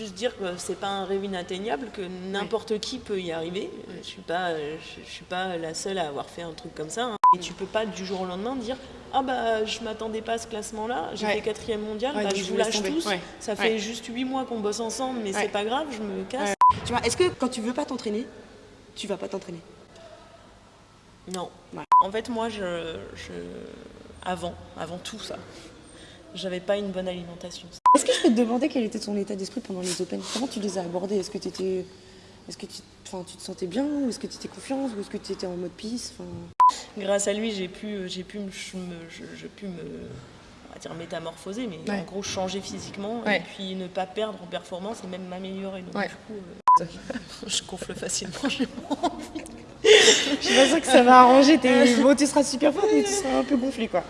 juste dire que c'est pas un rêve inatteignable, que n'importe qui peut y arriver. Je suis pas, je, suis pas la seule à avoir fait un truc comme ça. hein. Et tu peux pas du jour au lendemain dire ah bah je m'attendais pas à ce classement-là, j'ai Ouais. quatrième mondial, bah, je vous lâche tous. Ça fait juste huit mois qu'on bosse ensemble, mais c'est pas grave, je me casse. Tu vois, est-ce que quand tu veux pas t'entraîner, tu vas pas t'entraîner? Non. En fait, moi, je, je- avant, avant tout ça, j'avais pas une bonne alimentation. Est-ce que je peux te demander quel était ton état d'esprit pendant les Open? Comment tu les as abordés? Est-ce que tu étais... Est-ce que tu, enfin, tu te sentais bien? Ou est-ce que tu étais confiance? Ou est-ce que tu étais en mode peace? Enfin... Grâce à lui, j'ai pu, pu, me, je pu me, on va dire métamorphoser, mais Ouais. en gros changer physiquement Ouais. et puis ne pas perdre en performance et même m'améliorer. Donc Ouais. du coup, euh, je gonfle facilement. j'ai pas envie. Je suis pas sûre que ça va arranger tes... Bon, tu seras super forte mais tu seras un peu gonflé quoi.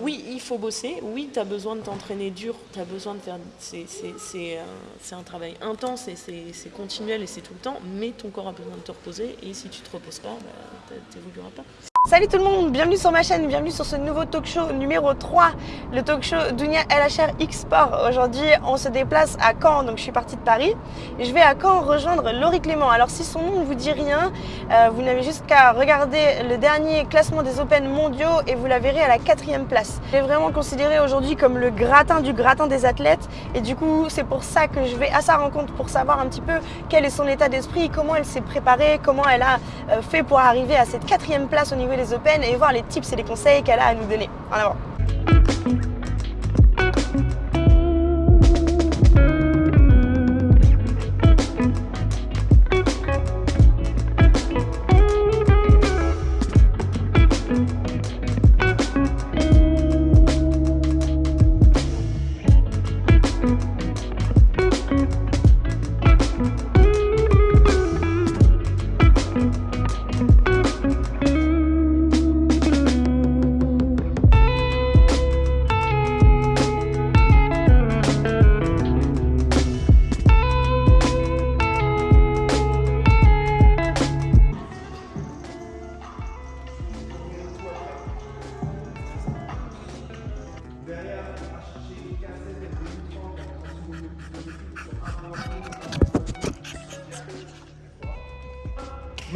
Oui, il faut bosser. Oui, tu as besoin de t'entraîner dur. Tu besoin de faire. C'est un, c'est un travail intense et c'est c'est continuel et c'est tout le temps. Mais ton corps a besoin de te reposer. Et si tu te reposes pas, bah, tu n'évolueras pas. Salut tout le monde, bienvenue sur ma chaîne, bienvenue sur ce nouveau talk show numéro 3, le talk show Dunia LHR X Sport. Aujourd'hui, on se déplace à Caen, donc je suis partie de Paris et je vais à Caen rejoindre Laurie Clément. Alors si son nom ne vous dit rien, euh, vous n'avez juste qu'à regarder le dernier classement des Open mondiaux et vous la verrez à la quatrième place. Elle est vraiment considérée aujourd'hui comme le gratin du gratin des athlètes et du coup c'est pour ça que je vais à sa rencontre pour savoir un petit peu quel est son état d'esprit, comment elle s'est préparée, comment elle a euh, fait pour arriver à cette quatrième place au niveau des Open et voir les tips et les conseils qu'elle a à nous donner. En avant.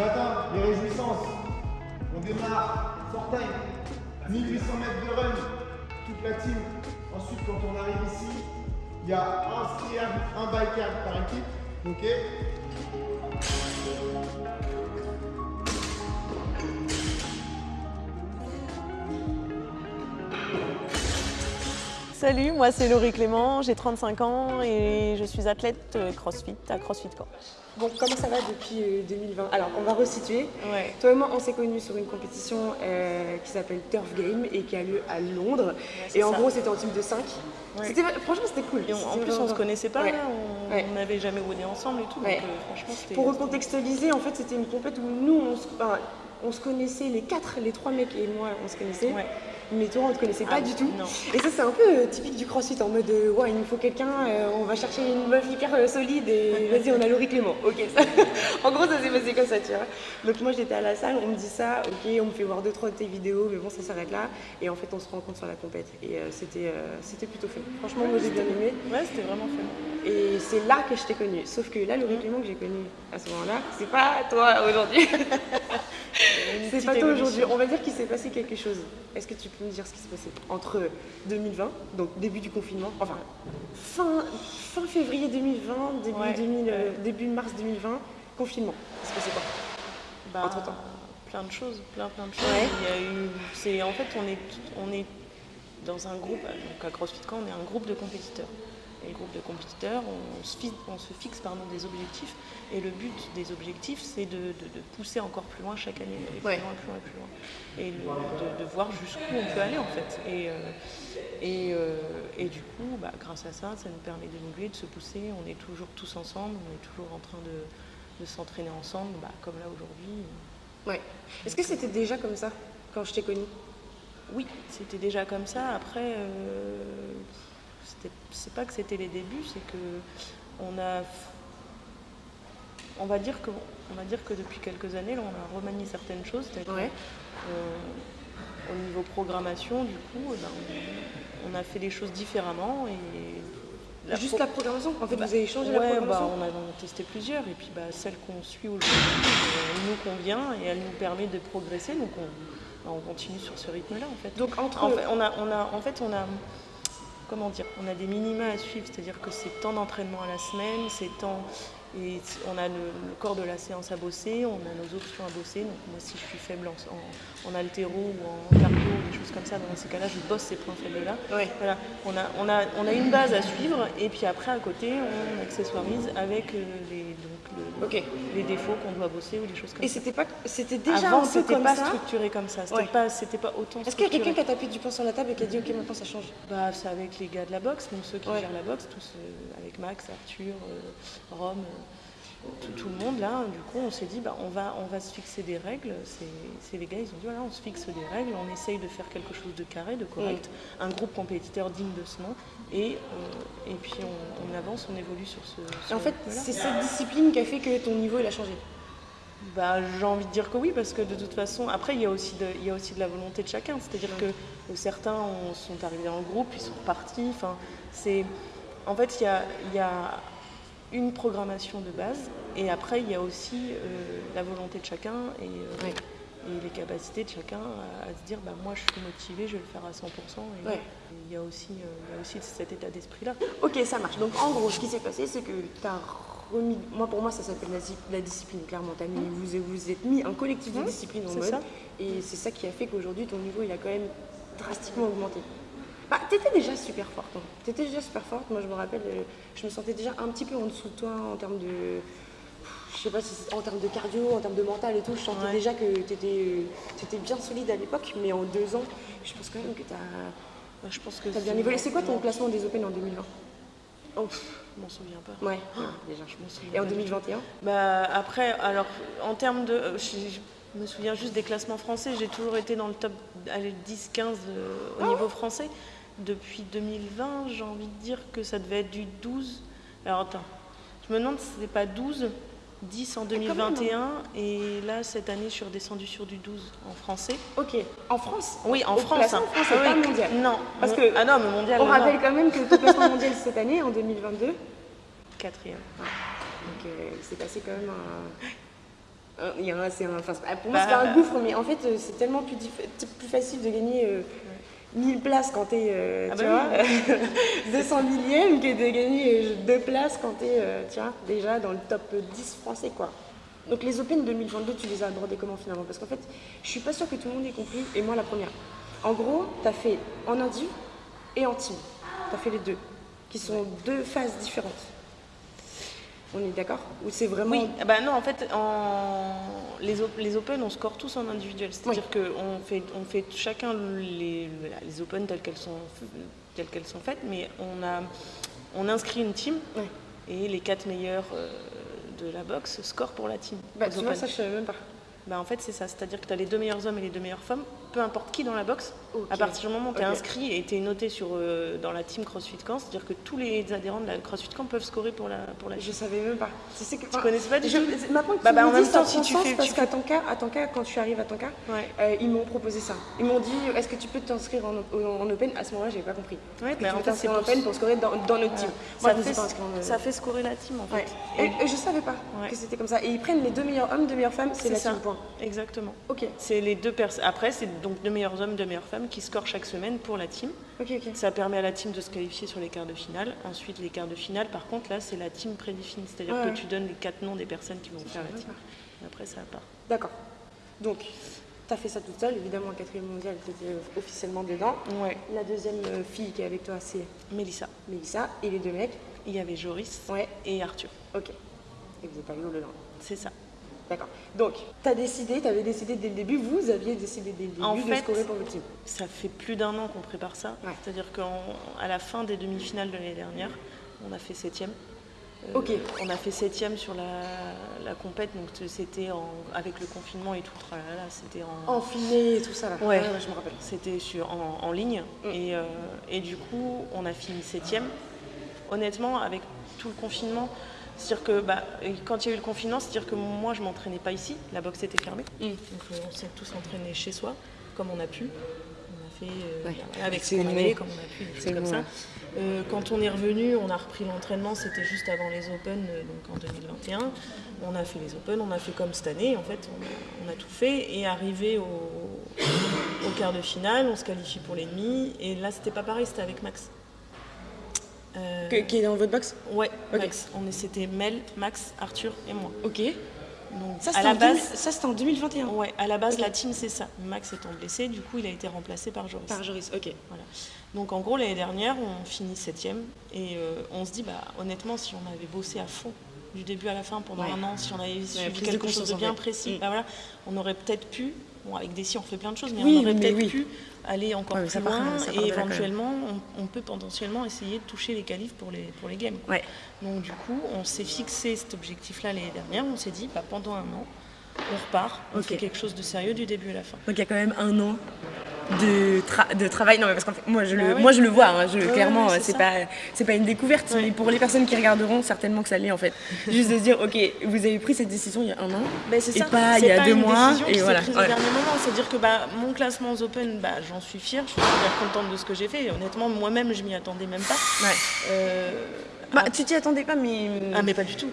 Matin, les réjouissances. On démarre, fort time. 1800 mètres de run, toute la team. Ensuite, quand on arrive ici, il y a un skiable, un biker par équipe. Ok Salut, moi c'est Laurie Clément, j'ai 35 ans et je suis athlète euh, CrossFit à CrossFit Caen. Bon, comment ça va depuis euh, 2020 Alors, on va resituer. Ouais. Toi et moi, on s'est connus sur une compétition euh, qui s'appelle Turf Game et qui a lieu à Londres. et en ça. gros, c'était en team de 5. Ouais. C'était, franchement, c'était cool. Et on- en plus, on vraiment- se connaissait pas, on n'avait jamais roulé ensemble et tout. Donc, euh, franchement. Pour recontextualiser, en fait, c'était une compète où nous, on se, enfin, on se connaissait, les quatre, les trois mecs et moi, on se connaissait. Mais toi, on ne te connaissait pas Ah, du tout. non. Et ça, c'est un peu euh, typique du crossfit, en mode, euh, ouais, il nous faut quelqu'un, euh, on va chercher une meuf hyper euh, solide et vas-y, on a Laurie Clément. Ok, ça. en gros, ça s'est passé comme ça, tu vois. Donc moi, j'étais à la salle, on me dit ça, ok, on me fait voir deux, trois de tes vidéos, mais bon, ça s'arrête là. Et en fait, on se rencontre sur la compète. Et euh, c'était c'était plutôt fun. Franchement, moi, j'ai bien aimé. Ouais, c'était vraiment fun. Et c'est là que je t'ai connue. Sauf que là, Laurie Clément que j'ai connue à ce moment-là, c'est pas toi aujourd'hui. C'est pas toi aujourd'hui. On va dire qu'il s'est passé quelque chose. Est-ce que tu peux me dire ce qui s'est passé entre 2020, donc début du confinement, enfin fin, fin février 2020, début, Ouais, 2000, euh, début mars 2020, confinement. Est-ce que c'est quoi Bah, Entre-temps. Plein de choses, plein plein de choses. Ouais. Il y a eu, c'est en fait on est on est dans un groupe, donc à CrossFit Camp, on est un groupe de compétiteurs. Et le groupe de compétiteurs, on se fixe, on se fixe pardon, des objectifs. Et le but des objectifs, c'est de, de- de pousser encore plus loin chaque année, d'aller Ouais. plus loin, plus loin, plus loin. Et le- de, de voir jusqu'où on peut aller en fait. Et, euh, et, euh, et du coup, bah, grâce à ça, ça nous permet d'évoluer, de se pousser. On est toujours tous ensemble, on est toujours en train de, de s'entraîner ensemble, bah, comme là aujourd'hui. Ouais. Est-ce que c'était déjà comme ça quand je t'ai connue? Oui, c'était déjà comme ça. Après, euh, c'est pas que c'était les débuts, c'est que on a, on va dire que, on va dire que depuis quelques années, là, on a remanié certaines choses. Ouais. euh, au niveau programmation, du coup, eh ben, on, on a fait les choses différemment et la Juste pro- la programmation En fait, Bah, vous avez changé la ouais, programmation bah, on a on a testé plusieurs et puis bah, celle qu'on suit aujourd'hui, euh, elle nous convient et elle nous permet de progresser. Donc on, bah, on continue sur ce rythme-là en fait. Donc, entre. En fait, on a, on a, en fait, on a, comment dire, on a des minima à suivre, c'est-à-dire que c'est tant d'entraînement à la semaine, c'est tant, et on a le, le corps de la séance à bosser, on a nos options à bosser. Donc moi, si je suis faible en, en, en haltéro ou en cardio, des choses comme ça, dans ces cas-là, je bosse ces points faibles-là. Ouais. Voilà, on a, on, a, on a une base à suivre et puis après à côté on accessoirise avec euh, les, donc, le- les défauts qu'on doit bosser ou des choses comme Et ça. c'était pas, c'était déjà Avant un peu comme pas ça. structuré comme ça, c'était Ouais. pas, pas autant Est-ce qu'il y a quelqu'un qui a tapé du poing sur la table et qui a dit ok maintenant ça change Bah, c'est avec les gars de la boxe, donc ceux qui Ouais. gèrent la boxe, tous euh, avec Max, Arthur, euh, Rome, euh, tout, le monde là. Du coup, on s'est dit, bah, on, va, on va se fixer des règles. C'est les gars, ils ont dit, voilà, on se fixe des règles, on essaye de faire quelque chose de carré, de correct, un groupe compétiteur digne de ce nom, et, euh, et puis on, on avance, on évolue sur ce. Sur en fait, c'est cette discipline qui a fait que ton niveau il a changé. Bah, j'ai envie de dire que oui, parce que de toute façon, après, il y a aussi de, il y a aussi de la volonté de chacun. C'est-à-dire que euh, certains ont- sont arrivés en groupe, ils sont repartis. Enfin, c'est, en fait, il y a, il y a une programmation de base, et après, il y a aussi euh, la volonté de chacun et, euh, et les capacités de chacun à, à se dire, bah, moi, je suis motivé, je vais le faire à 100%. Et, Ouais. et il y a aussi, euh, il y a aussi cet état d'esprit-là. Ok, ça marche. Donc en gros, ce qui s'est passé, c'est que tu as remis. Moi, pour moi, ça s'appelle la, dis- la discipline, clairement. T'as mis- vous vous êtes mis un collectif de Mmh, discipline en mode. ça. Et c'est ça qui a fait qu'aujourd'hui, ton niveau, il a quand même drastiquement augmenté. Bah, t'étais déjà super forte. hein. T'étais déjà super forte. Moi, je me rappelle, euh, je me sentais déjà un petit peu en dessous de toi en termes de. Je sais pas si en termes de cardio, en termes de mental et tout. Je sentais Ouais. déjà que t'étais étais bien solide à l'époque, mais en deux ans, je pense quand même que t'as Bah, je pense que as bien évolué. C'est quoi ton classement des Open en 2020 Oh, je m'en souviens pas. Ouais, déjà. Je m'en souviens Et en pas du tout. 2021 Bah, après, alors, en termes de. euh, Je, je me souviens juste des classements français. J'ai toujours été dans le top allez, 10-15 euh, au niveau français. Depuis 2020, j'ai envie de dire que ça devait être du 12. Alors, attends. Je me demande si c'était pas 12, 10 en quand même, 2021. Et là, cette année, je suis redescendue sur du 12 en français. Ok. En France? Oui, en Au France. hein. France, Ah c'est pas oui, mondial. Non. Parce que- Ah non, mais mondial. On non, rappelle quand même que ton classement mondial cette année, en 2022, Quatrième. donc euh, il s'est passé quand même un. il y a un- c'est un- enfin, c'est pour moi, Bah, c'est pas un gouffre, mais en fait, euh, c'est tellement plus, plus facile de gagner euh, 1000 places quand t'es, euh, Ah tu bah vois, 200 millième que de gagner euh, deux places quand t'es, euh, tu vois, déjà dans le top 10 français, quoi. Donc les Open 2022, tu les as abordés comment finalement? Parce qu'en fait, je suis pas sûre que tout le monde ait compris, et moi la première. En gros, tu as fait en indiv et en team. Tu as fait les deux, qui sont deux phases différentes. On est d'accord Ou c'est vraiment. Oui, ah bah non, en fait, en... les, op- les Open, on score tous en individuel. C'est-à-dire qu'on fait, on fait chacun les, les Open telles qu'elles sont, telles qu'elles sont faites, mais on, a, on inscrit une team et les quatre meilleurs euh, de la boxe scorent pour la team. Bah, tu vois, ça, je savais même pas. Bah, en fait, c'est ça. C'est-à-dire que tu as les deux meilleurs hommes et les deux meilleures femmes, peu importe qui dans la boxe. À partir du moment où tu es inscrit et tu es noté sur, euh, dans la team CrossFit Camp, c'est-à-dire que tous les adhérents de la CrossFit Camp peuvent scorer pour la, pour la Je savais même pas. Tu sais que. Tu connaissais pas du je, tout Maintenant que Bah, tu bah, en dis, même temps, si tu fais- parce tu qu'à ton cas, à quand tu arrives à Ouais. euh, ils m'ont proposé ça. Ils m'ont dit, est-ce que tu peux t'inscrire en, en- en open? À ce moment-là, j'avais pas compris. Ouais, bah, en fait, c'est en open pour scorer dans, dans notre team? Moi, ça, je fait, pas inscrite en ça fait scorer la team en fait. Ouais. Et- Et, et je savais pas que c'était comme ça. Et ils prennent les deux meilleurs hommes, deux meilleures femmes, c'est la team point. Exactement. Ok, C'est les deux personnes. Après, c'est donc deux meilleurs hommes, deux meilleures femmes qui scorent chaque semaine pour la team. Ça permet à la team de se qualifier sur les quarts de finale. Ensuite, les quarts de finale, par contre, là, c'est la team prédéfinie. C'est-à-dire Ouais. que tu donnes les quatre noms des personnes qui vont faire la team. Et après, ça part. D'accord. Donc, tu as fait ça toute seule. Évidemment, en quatrième mondial, tu étais officiellement dedans. Ouais. La deuxième euh, fille qui est avec toi, c'est Mélissa. Mélissa. Et les deux mecs, Il y avait Joris ouais, et Arthur. ok. Et vous êtes allés au dedans. C'est ça. D'accord. Donc, tu as décidé, tu avais décidé dès le début, vous aviez décidé dès le début En de fait, scorer pour le team. Ça fait plus d'un an qu'on prépare ça. Ouais. C'est-à-dire qu'à la fin des demi-finales de l'année dernière, on a fait septième. Euh, Ok. On a fait septième sur la, la compète, donc c'était avec le confinement et tout. tralala, C'était en, Enfiné et tout ça là. Ouais. je me rappelle. C'était sur, en, en ligne. Mm. Et, euh, et du coup, on a fini septième. Honnêtement, avec tout le confinement, c'est-à-dire que bah, quand il y a eu le confinement, c'est-à-dire que moi, je m'entraînais pas ici. La boxe était fermée. Mm. Donc euh, on s'est tous entraînés chez soi, comme on a pu. On a fait euh, Ouais. avec ce qu'on avait, comme on a pu, des choses comme ça. ouais. Euh, quand on est revenu, on a repris l'entraînement, c'était juste avant les Open, donc en 2021. On a fait les Open, on a fait comme cette année, en fait, on a, on a tout fait. Et arrivé au, au quart de finale, on se qualifie pour les demi. Et là, c'était pas pareil, c'était avec Max. Euh, Que- qui est dans votre box Ouais. Max. On c'était Mel, Max, Arthur et moi. Ok. Donc, Ça, à c'était la en, base, 2000 ça, c'était en 2021. ouais, à la base, la team, c'est ça. Max étant blessé, du coup, il a été remplacé par Joris. Par Joris, ok. Voilà. Donc en gros l'année dernière on finit septième et euh, on se dit bah honnêtement si on avait bossé à fond du début à la fin pendant Ouais. un an, si on avait suivi de quelque chose de en bien précis, Mm. bah voilà, on aurait peut-être pu, bon avec des si on fait plein de choses, mais Oui, on aurait peut-être oui. pu aller encore plus loin part et éventuellement on, on peut potentiellement essayer de toucher les qualifs pour les, pour les games. Ouais. Donc du coup on s'est fixé cet objectif-là l'année dernière, on s'est dit bah, pendant un an on repart, on fait quelque chose de sérieux du début à la fin. Donc il y a quand même un an de, tra- de travail. Non, mais parce qu'en fait, moi je le, Bah moi, je le vois, hein, je, clairement, c'est pas, c'est pas une découverte, mais pour les personnes qui regarderont, certainement que ça l'est en fait. Juste de se dire, ok, vous avez pris cette décision il y a un an, c'est et ça. pas il y a deux une mois, décision et qui voilà. prise Ouais. au dernier moment. C'est-à-dire que bah, mon classement aux Open, bah, j'en suis fière, je suis super contente de ce que j'ai fait. Et honnêtement, moi-même, je m'y attendais même pas. Ouais. Euh, Bah, ah, tu t'y attendais pas, mais. ah, mais pas du tout.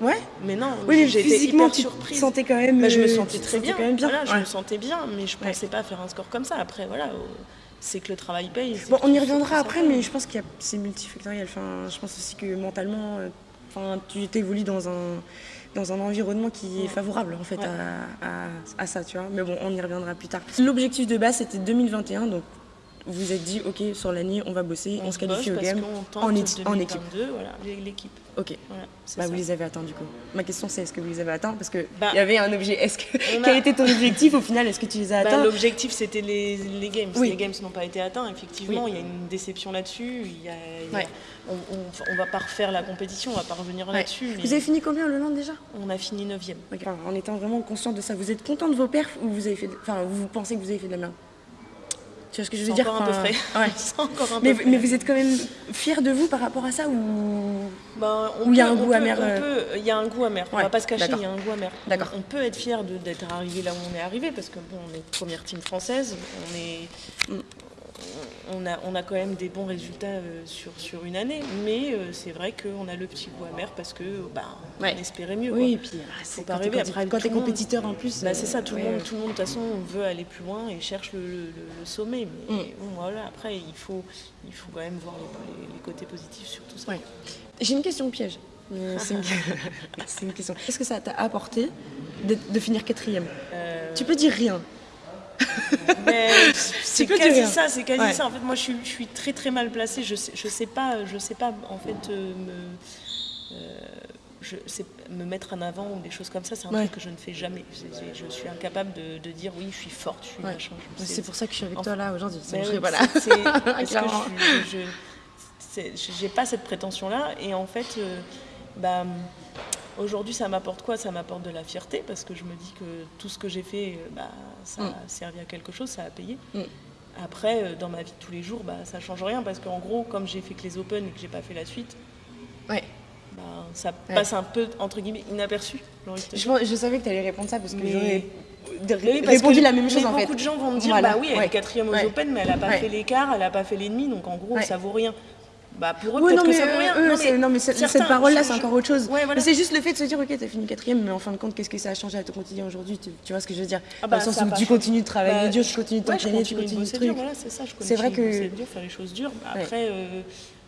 Ouais Mais non, Oui, j'ai été physiquement, tu te sentais quand même. Bah, je me euh, sentais très bien. quand même bien. Voilà, je Ouais. me sentais bien, mais je Ouais. pensais pas faire un score comme ça. Après, voilà, c'est que le travail paye. Bon, on y reviendra après, mais je pense qu'il y a c'est multifactoriel. Enfin, je pense aussi que mentalement, euh, enfin, tu évolues dans un dans un environnement qui est favorable en fait Ouais. à, à- à ça, tu vois. Mais bon, on y reviendra plus tard. L'objectif de base c'était 2021, donc vous êtes dit, ok, sur l'année, on va bosser, on, se qualifie au game tente en, équipe. 2022, voilà, l'équipe. Ok. Voilà, Bah, vous les avez atteints du coup. Ma question c'est est-ce que vous les avez atteints? Parce qu'il Bah, y avait un objet. Est-ce que on quel était ton objectif au final? Est-ce que tu les as Bah, atteints? L'objectif, c'était les, les games. Oui. Les games n'ont pas été atteints, effectivement. Oui. Il y a une déception là-dessus. Il y a- il y a- Ouais. on, on, on va pas refaire la compétition, on va pas revenir Ouais. là-dessus. mais Vous avez fini combien le land déjà? On a fini 9 Ok. Enfin, en étant vraiment conscient de ça, vous êtes content de vos perfs ou vous avez fait, de- enfin, vous pensez que vous avez fait de la merde? Tu vois ce que je veux dire encore un peu Enfin, frais. ouais. C'est encore un mais, peu mais frais. vous êtes quand même fier de vous par rapport à ça ou Ben, Ou il y a un goût amer, on euh, Il y a un goût amer. On va pas se cacher, il y a un goût amer. D'accord. On peut être fier d'être arrivé là où on est arrivé parce que bon, on est première team française. On est. On a, on a quand même des bons résultats euh, sur, sur une année, mais euh, c'est vrai qu'on a le petit goût amer parce que bah, Ouais. on espérait mieux. Oui, et puis ah, c'est pas rêver. quand Après, t'es- quand compétiteur en plus. Bah, euh, c'est ça, tout le monde, tout le monde de toute façon veut aller plus loin et cherche le, le- le- le sommet. Mais Mm. voilà, après il faut, il faut quand même voir les, côtés positifs sur tout ça. Ouais. J'ai une question piège. C'est une... question. Qu'est-ce que ça t'a apporté de, de finir quatrième? Euh, Tu peux dire rien. Mais c'est quasi ça, c'est quasi Ouais. ça. En fait, moi, je suis, je suis très très mal placée. Je sais, je sais pas, je sais pas en fait euh, me, euh, je sais me mettre en avant ou des choses comme ça. C'est un Ouais. truc que je ne fais jamais. C'est- c'est- Je suis incapable de, de dire oui, je suis forte, je suis Ouais. machin. C'est pour ça que je suis avec toi là aujourd'hui. Ben Je- oui, voilà. c'est- c'est- je c'est- j'ai pas cette prétention là et en fait euh, bah, aujourd'hui ça m'apporte quoi? Ça m'apporte de la fierté parce que je me dis que tout ce que j'ai fait euh, bah, ça Mm. a servi à quelque chose ça a payé Mm. après euh, dans ma vie de tous les jours bah, ça change rien parce qu'en gros comme j'ai fait que les open et que j'ai pas fait la suite Ouais. bah, ça Ouais. passe un peu entre guillemets inaperçu Je, savais que tu allais répondre ça parce que Mais- j'aurais oui, répondu que la même chose mais en fait. Beaucoup de gens vont me dire, Voilà, bah oui, elle ouais. est quatrième aux. Open, mais elle n'a pas fait l'écart, elle n'a pas fait l'ennemi, donc en gros, ça vaut rien. Bah pour eux, Oui, non, que mais ça rien. eux, Non, c'est- non, mais cette, certains, cette parole-là, c'est encore autre chose. Ouais, voilà. Mais c'est juste le fait de se dire, ok, t'as fini quatrième, mais en fin de compte, qu'est-ce que ça a changé à ton quotidien aujourd'hui? Tu, tu vois ce que je veux dire? Ah bah, Dans le sens où tu continues de travailler Bah, dur, tu continues de t'entraîner, tu continue de continues de bosser trucs. dur, voilà, c'est ça, je continue C'est vrai de que- bosser dur, faire les choses dures. Après, euh,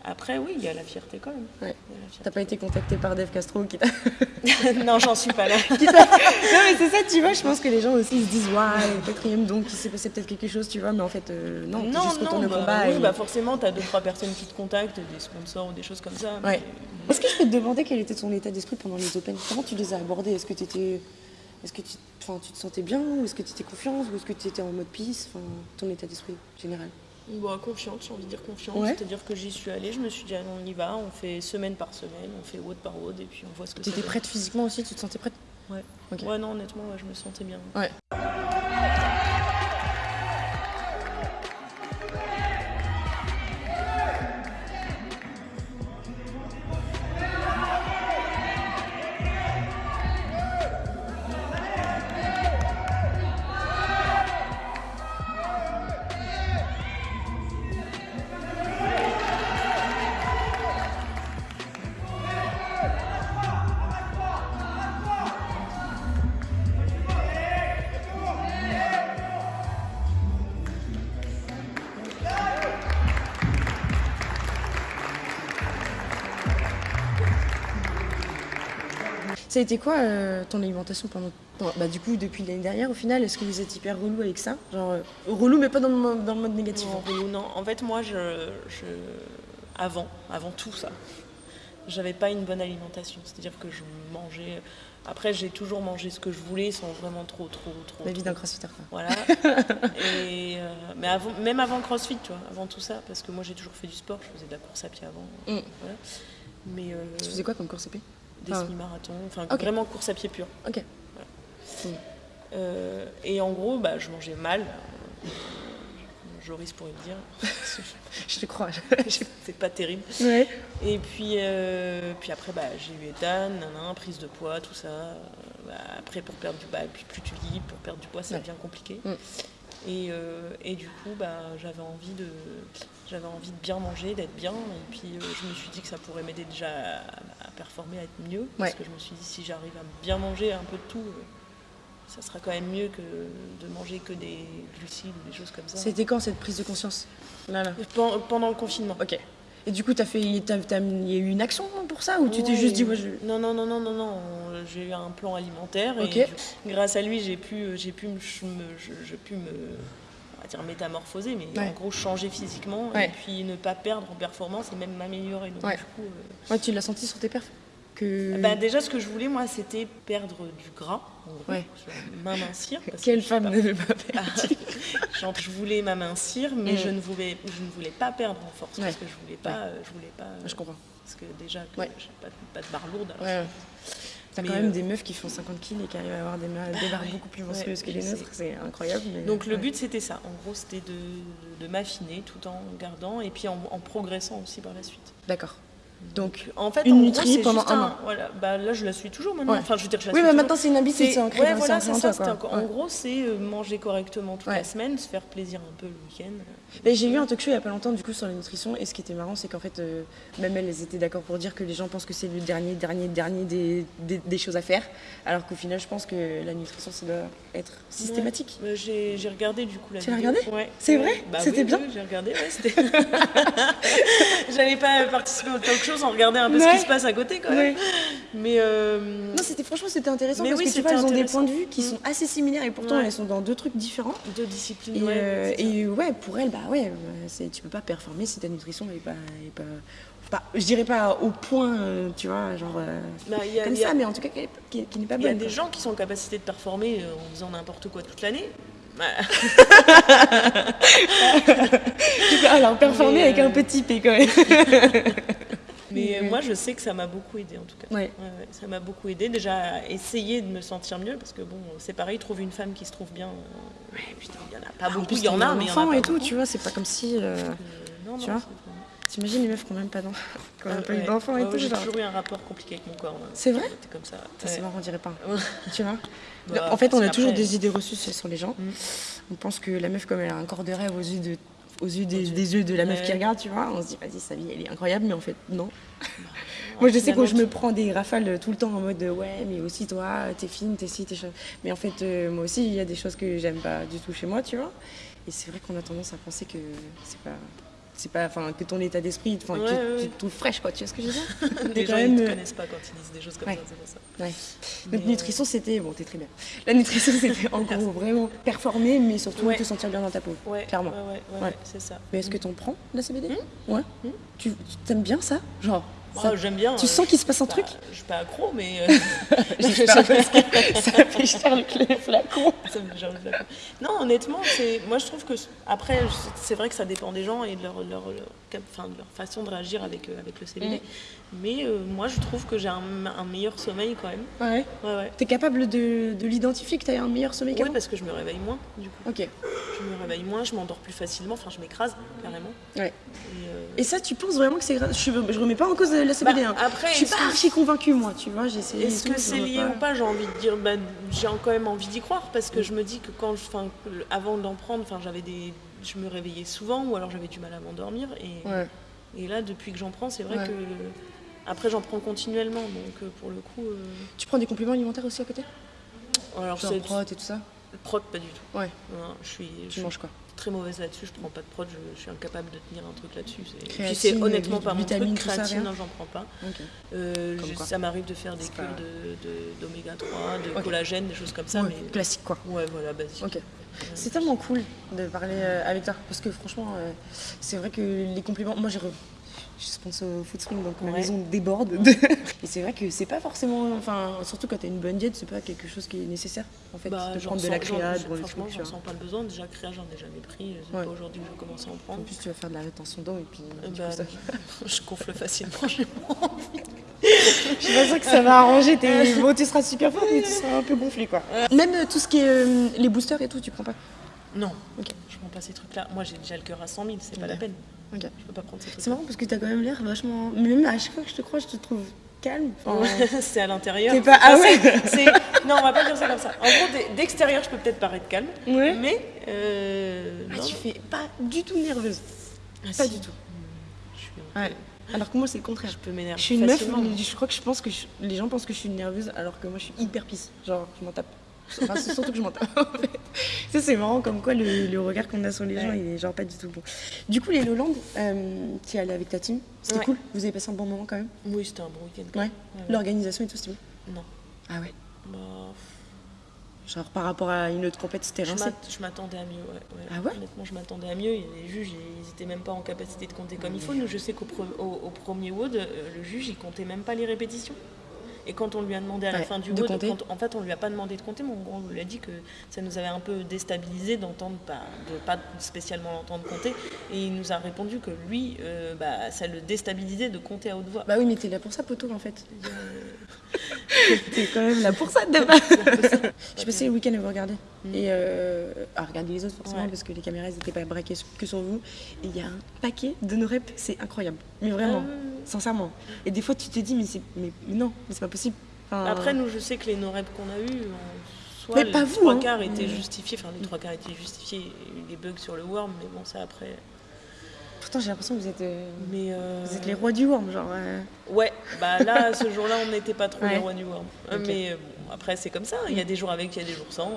après oui, il y a la fierté quand même. Ouais. T'as pas été contacté par Dave Castro qui t'a. non, j'en suis pas là. non, mais c'est ça, tu vois, je pense que les gens aussi se disent, ouais, quatrième, donc il s'est passé peut-être quelque chose, tu vois, mais en fait, euh, non, non, juste non, bah, combat. oui, et- bah forcément, tu as deux, trois personnes qui te contactent, des sponsors ou des choses comme ça. Ouais. mais- Est-ce que je peux te demander quel était ton état d'esprit pendant les Open? Comment tu les as abordés? Est-ce que, t'étais- est-ce que tu... Enfin, tu te sentais bien? Ou est-ce que tu étais confiance? Ou est-ce que tu étais en mode peace? Enfin, Ton état d'esprit général? Bah, confiante, j'ai envie de dire confiante. Ouais. C'est-à-dire que j'y suis allée, je me suis dit, on y va, on fait semaine par semaine, on fait WOD par WOD, et puis on voit ce que Tu ça étais donne. prête physiquement aussi Tu te sentais prête? Ouais. Ok. Ouais, non, honnêtement, ouais, je me sentais bien. Ouais. Ça a été quoi euh, ton alimentation pendant, Bah du coup depuis l'année dernière au final, est-ce que vous êtes hyper relou avec ça Genre euh, relou mais pas dans le, dans le mode négatif. Non, relou, non. En fait, moi, je, je- avant, avant tout ça, j'avais pas une bonne alimentation. C'est-à-dire que je mangeais. Après, j'ai toujours mangé ce que je voulais sans vraiment trop, trop, trop. La vie d'un crossfitter quoi. Voilà. Et, euh, mais avant, même avant le CrossFit, tu vois, avant tout ça, parce que moi j'ai toujours fait du sport, je faisais de la course à pied avant. Mm. Voilà. Mais euh, Tu faisais quoi comme course épée des Enfin, semi-marathons, enfin vraiment course à pied pure. Ok. Euh, et en gros, bah, je mangeais mal. Joris pourrait le dire. Je te crois. C'est pas terrible. ouais. Et puis, euh, puis après, bah, j'ai eu Ethan, nanan, prise de poids, tout ça. Euh, bah, après, pour perdre du poids, puis plus tu lis, pour perdre du poids, ça Ouais. devient compliqué. Mm. Et, euh, et du coup, bah, j'avais envie de, j'avais envie de bien manger, d'être bien. Et puis, euh, je me suis dit que ça pourrait m'aider déjà à, à performer, à être mieux. Parce que je me suis dit, si j'arrive à bien manger un peu de tout, euh, ça sera quand même mieux que de manger que des glucides ou des choses comme ça. C'était quand cette prise de conscience? Là là. Pen- Pendant le confinement. Ok. Et du coup t'as fait, il y a eu une action pour ça ou tu t'es juste dit ouais je. Non, non, non, non, non, non. J'ai eu un plan alimentaire et grâce à lui, j'ai pu, j'ai pu, me, j'ai pu me, on va dire métamorphoser, mais Ouais. en gros changer physiquement et puis ne pas perdre en performance et même m'améliorer. Donc Ouais. du coup, euh, Ouais tu l'as senti sur tes perfs que. bah, déjà ce que je voulais moi, c'était perdre du gras, Ouais. m'amincir. que Quelle femme ne veut pas perdre genre, je voulais m'amincir, mais Mm. je ne voulais, je ne voulais pas perdre en force Ouais. parce que je voulais pas, je voulais pas. Je comprends. Parce que déjà, que Ouais. j'ai pas, de- pas de barre lourde. alors. T'as quand même euh, des meufs qui font 50 kills et qui arrivent à avoir des, des barres beaucoup plus monstrueuses que les nôtres, c'est incroyable. mais- Donc le but c'était ça, en gros c'était de, de m'affiner tout en gardant et puis en, en progressant aussi par la suite. D'accord. Donc. En fait, Une en gros, nutrie c'est pendant juste un un- an. Voilà, bah là je la suis toujours maintenant. Ouais. Enfin je veux dire je la Oui, mais maintenant c'est une habitude, C'est- ancré ouais, voilà, en quoi. Ouais. gros, c'est euh, manger correctement toute la semaine, se faire plaisir un peu le week-end. Mais j'ai eu un talk show il y a pas longtemps du coup sur la nutrition et ce qui était marrant c'est qu'en fait euh, même elles, étaient d'accord pour dire que les gens pensent que c'est le dernier dernier dernier des, des, des choses à faire alors qu'au final je pense que la nutrition ça doit être systématique. Ouais. Bah, j'ai regardé du coup la Tu l'as regardé Ouais. C'est vrai Bah C'était oui, bien oui, J'ai regardé, ouais, c'était. J'avais pas participé au talk show sans regarder un peu ce qui se passe à côté quand même. Mais euh, Non c'était franchement c'était intéressant Mais parce oui, que tu vois elles ont des points de vue qui Mm. sont assez similaires et pourtant Ouais. elles sont dans deux trucs différents. deux disciplines. Et, ouais, euh, et ouais, pour elle, bah ouais, euh, tu peux pas performer si ta nutrition est pas, est pas, pas- je dirais pas au point, euh, tu vois, genre euh, Bah, il y a- comme a- ça, mais en tout cas qui, qui- qui n'est pas Il y a bonne. des quoi. gens qui sont en capacité de performer euh, en faisant n'importe quoi toute l'année. Bah, Alors performer Mais, avec un petit P quand même. mais moi, je sais que ça m'a beaucoup aidé en tout cas. Ouais. Ouais, ouais, ça m'a beaucoup aidé déjà à essayer de me sentir mieux parce que bon, c'est pareil, trouve une femme qui se trouve bien. euh, putain, il y en a pas en beaucoup, il y en a, mais il y en a pas et tout, beaucoup. tu vois, c'est pas comme si. euh, Euh, non, tu non, vois c'est T'imagines les meufs qui ont même pas d'enfants, qui ont même pas eu Ouais, d'enfants et tout. J'ai toujours eu un rapport compliqué avec mon corps. C'est vrai C'était comme ça. Ça, c'est marrant, on dirait pas. Tu vois Bah, En fait, on a toujours des idées reçues sur les gens. Mm. On pense que la meuf, comme elle a un corps de rêve aux yeux, de, aux yeux des, yeux. des yeux de la meuf Ouais. qui regarde, tu vois, on se dit, vas-y, sa vie, elle est incroyable, mais en fait, non. Moi, je sais que je me prends des rafales tout le temps en mode, ouais, mais aussi toi, t'es fine, t'es ci, t'es ça. Mais en fait, euh, moi aussi, il y a des choses que j'aime pas du tout chez moi, tu vois. Et c'est vrai qu'on a tendance à penser que c'est pas. C'est pas, enfin, que ton état d'esprit, enfin, Ouais, que ouais, tu te trouves fraîche, quoi. Tu vois ce que je veux dire Les gens quand ils même, te euh, connaissent pas quand ils disent des choses comme Ouais. ça, c'est ça. Euh, nutrition c'était bon t'es très bien. La nutrition c'était en gros vraiment performer mais surtout te sentir bien dans ta peau. Ouais, clairement. Ouais, c'est ça. Mais est-ce que t'en prends de la CBD Hmm Ouais. Hmm tu t'aimes bien ça? Genre Oh, ça- j'aime bien. tu euh, sens qu'il se passe un je- truc Je suis pas accro, mais euh, parce que ça fait les flacons. ça me gère le flacon. Non, honnêtement, moi je trouve que après c'est vrai que ça dépend des gens et de leur, leur, leur, cap- enfin, de leur façon de réagir avec, euh, avec le CBD. Mais euh, moi je trouve que j'ai un, un meilleur sommeil quand même. Ouais. Ouais, ouais. T'es capable de, de l'identifier que t'as un meilleur sommeil Oui, qu'avant parce que je me réveille moins du coup. Ok. Je me réveille moins, je m'endors plus facilement, enfin je m'écrase carrément. Ouais. Et, euh, Et ça tu penses vraiment que c'est grave je, je remets pas en cause la CBD bah, après, Je suis pas archi convaincue moi tu vois essayé. Est-ce que c'est lié ou pas J'ai envie de dire, bah, j'ai quand même envie d'y croire parce que je me dis que quand, enfin, avant d'en prendre, enfin, j'avais des, je me réveillais souvent ou alors j'avais du mal à m'endormir et, Ouais. et là, depuis que j'en prends, c'est vrai Ouais. que après j'en prends continuellement, donc euh, pour le coup, euh, Tu prends des compléments alimentaires aussi à côté? Alors c'est prot et tout ça? Prot pas du tout. Ouais. Non, je suis, Tu je, manges quoi? Très mauvaise là-dessus, je prends pas de prod, je, je suis incapable de tenir un truc là-dessus. Puis c'est honnêtement pas mon truc, créatine, non, j'en prends pas. Ok. Euh, je- ça m'arrive de faire des cures pas- de- de- d'oméga 3, de collagène, des choses comme ça, Ouais, mais Classique quoi. ouais, voilà, basique. Ok. C'est tellement cool de parler euh, avec toi parce que franchement, euh, c'est vrai que les compliments. Moi, j'ai je suis sponsor au Foodspring donc ma Ouais. maison déborde. de- Et c'est vrai que c'est pas forcément. Enfin, surtout quand t'as une bonne diète, c'est pas quelque chose qui est nécessaire en fait. Bah, de prendre de la créa, de franchement, j'en sens pas le besoin. Déjà, créa, j'en ai jamais pris. C'est Ouais. pas aujourd'hui que je commence à en En prendre. plus, tu vas faire de la rétention d'eau et puis. Bah, ça- je gonfle facilement, j'ai pas envie. Je suis pas sûre que ça va arranger tes. Bon, tu seras super forte, mais tu seras un peu gonflé quoi. Même euh, tout ce qui est euh, les boosters et tout, tu prends pas? Non, Ok. je prends pas ces trucs-là. Moi, j'ai déjà le cœur à 100 000, c'est pas la peine. Ok. Je peux pas prendre. C'est marrant parce que t'as quand même l'air vachement. Même à chaque fois que je te crois, je te trouve calme. Enfin, c'est à l'intérieur. T'es pas- ah ouais. Non, on va pas dire ça comme ça. En gros, d'e- d'extérieur, je peux peut-être paraître calme, Ouais. mais euh, Ah, tu fais pas du tout nerveuse. Ah, Pas si. du tout. Je, suis un peu- Ouais. Alors que moi, c'est le contraire. je peux m'énerver. Je suis une meuf, je crois que je pense que je- les gens pensent que je suis nerveuse alors que moi je suis hyper pisse. Genre, je m'en tape. Enfin, c'est surtout que je m'en tape en fait. Ça, c'est marrant comme quoi le, le regard qu'on a sur les gens, Ouais. il est genre pas du tout bon. Du coup, les Lowlands, euh, tu es allée avec ta team, c'était Ouais. cool? Vous avez passé un bon moment quand même? Oui, c'était un bon week-end. Ouais. L'organisation et tout, c'était bon? Non. Ah ouais. Bah, Genre par rapport à une autre compète, c'était rincé? je m'attendais à mieux. Ouais. Ah ouais? Honnêtement, je m'attendais à mieux. Et les juges, ils étaient même pas en capacité de compter comme il faut. Nous, je sais qu'au pre- au, au premier WOD, euh, le juge, il comptait même pas les répétitions. Et quand on lui a demandé à la Ouais, fin du de WOD, compter. quand- en fait, on lui a pas demandé de compter, mais en gros, on lui a dit que ça nous avait un peu déstabilisé d'entendre pas, de pas spécialement l'entendre compter. Et il nous a répondu que lui, euh, bah, ça le déstabilisait de compter à haute voix. Bah oui, mais t'es là pour ça, poteau, en fait. t'es quand même là pour ça, de base. J'ai passé le week-end à vous regarder. Et euh, à regarder les autres, forcément, Ouais. parce que les caméras n'étaient pas braquées que sur vous. Et il y a un paquet de nos reps, c'est incroyable. Mais vraiment, Ah sincèrement. Et des fois, tu te dis, mais, c'est- mais, mais non, mais c'est pas possible. Enfin, Après, nous, je sais que les no-reps qu'on a eu, soit Mais les pas vous, trois hein. quarts étaient Mm. justifiés, enfin les trois quarts étaient justifiés, il y a eu des bugs sur le worm, mais bon, ça après. Pourtant, j'ai l'impression que vous êtes, euh, Mais euh, vous êtes les rois du worm, genre. euh. Ouais, bah là, ce jour-là, on n'était pas trop Ouais. les rois du worm. Mais bon, après, c'est comme ça, il y a des jours avec, il y a des jours sans.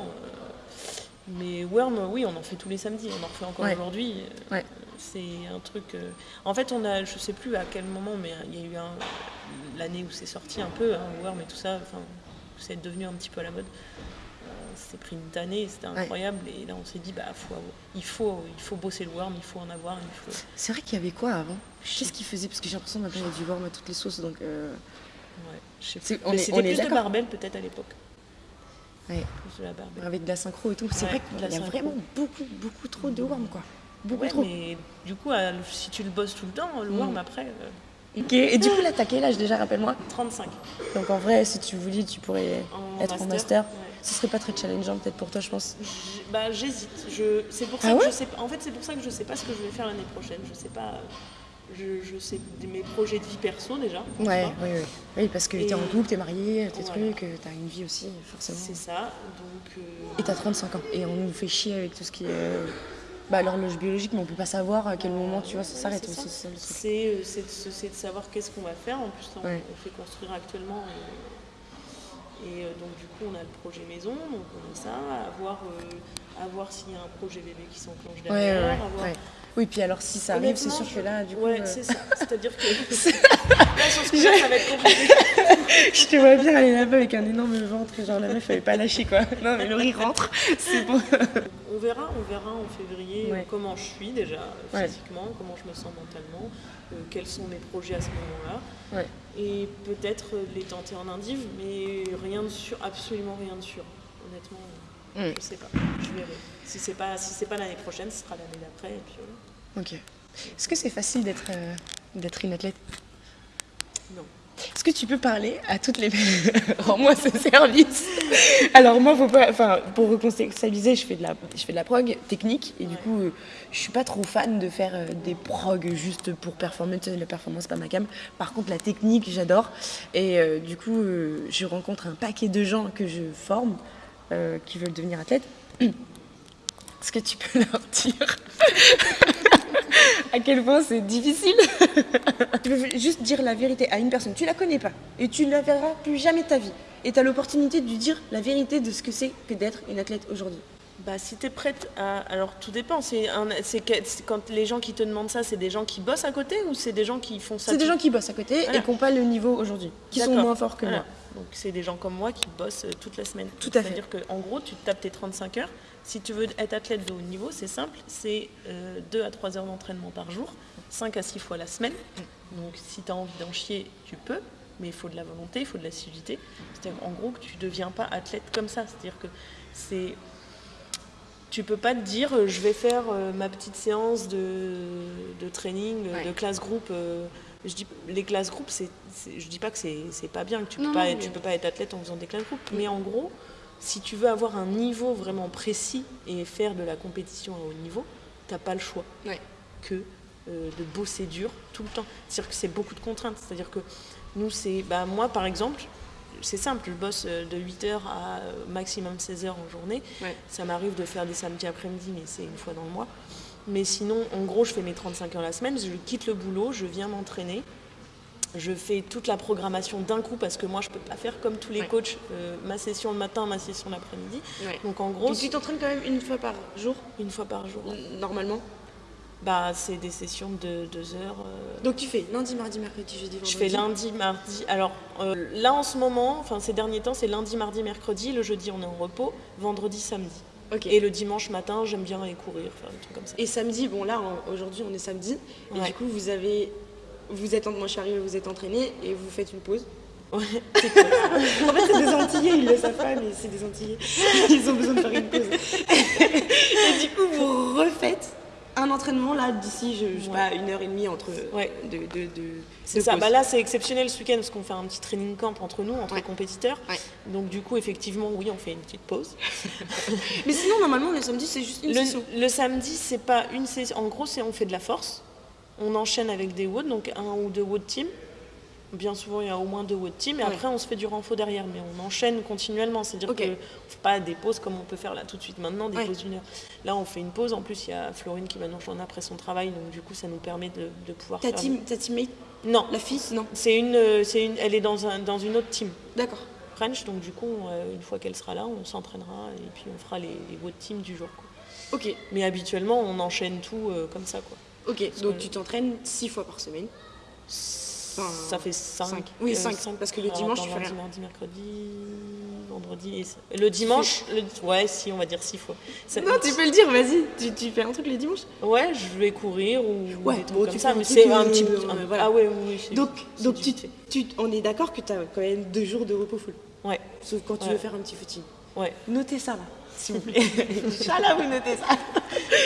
Mais worm, oui, on en fait tous les samedis, on en refait encore Ouais. aujourd'hui. Ouais. C'est un truc. euh, En fait, on a, je sais plus à quel moment, mais il y a eu un... l'année où c'est sorti un peu, hein, worm et tout ça, enfin, c'est devenu un petit peu à la mode. Euh, C'était pris une tannée, c'était Ouais. incroyable. Et là, on s'est dit, bah, faut, il, faut, il faut bosser le worm, il faut en avoir. Il faut... C'est vrai qu'il y avait quoi avant? Qu'est-ce qu'ils faisaient Parce que j'ai l'impression maintenant, il y a du worm à toutes les sauces, donc. euh, Ouais, je sais C'est- plus. on Mais est- c'était on est plus de d'accord. barbel peut-être à l'époque. Ouais. Plus de la. Avec de la synchro et tout. C'est Ouais, vrai de qu'il y a synchro. vraiment beaucoup, beaucoup trop de worm, quoi. Beaucoup Ouais, trop. mais du coup, à- si tu le bosses tout le temps, le Mm. worm après, euh, Ok, et du coup, là, t'as quel âge déjà, rappelle-moi 35. Donc en vrai, si tu voulais, tu pourrais En être en master. ouais. Ce serait pas très challengeant peut-être pour toi, je pense. Bah, j'hésite. Je... C'est pour ça Ah que ouais je sais. En fait, c'est pour ça que je sais pas ce que je vais faire l'année prochaine. Je sais pas. Je, je sais mes projets de vie perso déjà. Ouais, oui, oui. Oui, parce que t'es en couple, t'es marié, tes Voilà. trucs, euh, t'as une vie aussi, forcément. C'est ça. Donc. euh, Et t'as 35 ans. Et on nous fait chier avec tout ce qui est. euh, Bah, l'horloge biologique, mais on peut pas savoir à quel moment, tu vois, ça s'arrête c'est aussi. c'est euh, c'est de, savoir qu'est-ce qu'on va faire. En plus, on, Ouais. on fait construire actuellement. Et, et, euh, donc, du coup, on a le projet maison. Donc, on a ça. À voir, euh, à voir s'il y a un projet bébé qui s'enclenche Ouais, ouais, derrière. ouais, ouais. Oui, puis alors si ça arrive, c'est sûr que là, du coup. Ouais, euh, c'est ça. C'est-à-dire que. là, sur ce coup-là, ça va être compliqué. Je te vois bien aller là-bas avec un énorme ventre, genre la meuf, elle pas lâcher quoi. Non, mais Laurie rentre, c'est bon. On verra, on verra en février Ouais. comment je suis déjà Ouais. physiquement, comment je me sens mentalement, euh, quels sont mes projets à ce moment-là. Et peut-être euh, les tenter en indiv, mais rien de sûr, absolument rien de sûr. Honnêtement, Mm. je sais pas. Je verrai. Si c'est pas, si c'est pas l'année prochaine, ce sera l'année d'après. Et puis voilà. Ok. Est-ce que c'est facile d'être euh, d'être une athlète? Est-ce que tu peux parler à toutes les Rends-moi ce service. Alors moi, faut pas. Enfin, pour recontextualiser, je fais de la, je fais de la prog technique et du coup, je suis pas trop fan de faire euh, des prog juste pour performer. La performance, pas ma cam. Par contre, la technique, j'adore. Et euh, du coup, euh, je rencontre un paquet de gens que je forme euh, qui veulent devenir athlètes. Est-ce que tu peux leur dire à quel point c'est difficile Tu peux juste dire la vérité à une personne, tu la connais pas, et tu ne la verras plus jamais de ta vie. Et tu as l'opportunité de lui dire la vérité de ce que c'est que d'être une athlète aujourd'hui. Bah, si tu es prête à. Alors, tout dépend. C'est un... quand les gens qui te demandent ça, c'est des gens qui bossent à côté ou c'est des gens qui font ça C'est des gens qui bossent à côté Voilà. et qui n'ont pas le niveau aujourd'hui, qui sont moins forts que Voilà. moi. Donc, c'est des gens comme moi qui bossent euh, toute la semaine. Tout à fait. C'est-à-dire qu'en gros, tu te tapes tes 35 heures. Si tu veux être athlète de haut niveau, c'est simple c'est 2 à 3 heures d'entraînement par jour, 5 à 6 fois la semaine. Donc, si tu as envie d'en chier, tu peux. Mais il faut de la volonté, il faut de l'assiduité. C'est-à-dire, en gros, que tu ne deviens pas athlète comme ça. C'est-à-dire que c'est tu peux pas te dire euh, je vais faire euh, ma petite séance de, de training, euh, Ouais. de classe groupe. euh, je dis, les classes groupes, c'est, je dis pas que c'est, c'est pas bien, que tu peux Non, pas, non, être- mais- tu peux pas être athlète en faisant des classes groupes. Mais en gros, si tu veux avoir un niveau vraiment précis et faire de la compétition à haut niveau, t'as pas le choix Ouais. que euh, de bosser dur tout le temps. C'est-à-dire que c'est beaucoup de contraintes. C'est-à-dire que nous, c'est. Bah, moi, par exemple, c'est simple, je bosse euh, de 8h à euh, maximum 16h en journée. Ouais. Ça m'arrive de faire des samedis après-midi, mais c'est une fois dans le mois. Mais sinon, en gros, je fais mes 35 heures la semaine, je quitte le boulot, je viens m'entraîner. Je fais toute la programmation d'un coup parce que moi, je peux pas faire comme tous les Ouais. coachs, euh, ma session le matin, ma session l'après-midi. Ouais. Donc en gros, Donc tu t'entraînes quand même une fois par jour, une fois par jour. normalement? Bah, c'est des sessions de deux heures. euh, Donc tu fais lundi, mardi, mercredi, jeudi, vendredi? Je fais lundi, mardi. Alors euh, là en ce moment, enfin ces derniers temps, c'est lundi, mardi, mercredi. Le jeudi, on est en repos. Vendredi, samedi. Et le dimanche matin, j'aime bien aller courir, faire des trucs comme ça. Et samedi, bon là aujourd'hui on est samedi, et Ouais. du coup vous avez, vous êtes, en- moi je suis arrivée, vous êtes entraîné et vous faites une pause. Ouais, c'est cool. En fait c'est des Antillais, ils le savent pas, mais c'est des Antillais. Ils ont besoin de faire une pause. et du coup vous refaites un entraînement là d'ici, je, je sais Ouais. pas, une heure et demie entre Ouais. de, de, de, C'est ça. pause. Bah là, c'est exceptionnel ce week-end parce qu'on fait un petit training camp entre nous, entre Ouais. compétiteurs. Donc du coup, effectivement, oui, on fait une petite pause. Mais sinon normalement le samedi c'est juste une session. Le, le samedi, c'est pas une session. En gros, c'est on fait de la force. On enchaîne avec des WOD, donc un ou deux WOD team. Bien souvent, il y a au moins deux WOD team. Et Ouais. après, on se fait du renfort derrière. Mais on enchaîne continuellement. C'est-à-dire qu'on ne fait pas des pauses comme on peut faire là tout de suite maintenant, des Ouais. pauses d'une heure. Là, on fait une pause. En plus, il y a Florine qui va nous rejoindre après son travail. Donc du coup, ça nous permet de, de pouvoir Ta faire... team, ta teammate, Non, la fille, non c'est une, euh, c'est une, elle est dans, un, dans une autre team. D'accord. French, donc du coup, euh, une fois qu'elle sera là, on s'entraînera et puis on fera les, les WOD team du jour. quoi. Ok, Mais habituellement, on enchaîne tout euh, comme ça. Quoi. Ok. Donc tu t'entraînes six fois par semaine. Enfin, ça fait 5. cinq. Oui, cinq, parce que le dimanche, tu fais rien. mardi, mercredi, vendredi et le dimanche, le- ouais, si, on va dire 6 fois. Ça- Non, tu peux le dire, vas-y. Tu, tu fais un truc le dimanche? Ouais, je vais courir ou Ouais, bon, comme tu ça, mais c'est un euh, petit peu. euh, un- voilà. Ah ouais, oui, oui. Donc, donc tu, tu- on est d'accord que tu as quand même deux jours de repos full. Ouais, Sauf quand tu Ouais. veux faire un petit footing. ouais. Notez ça là, s'il vous plaît. Inch'Allah, vous notez ça.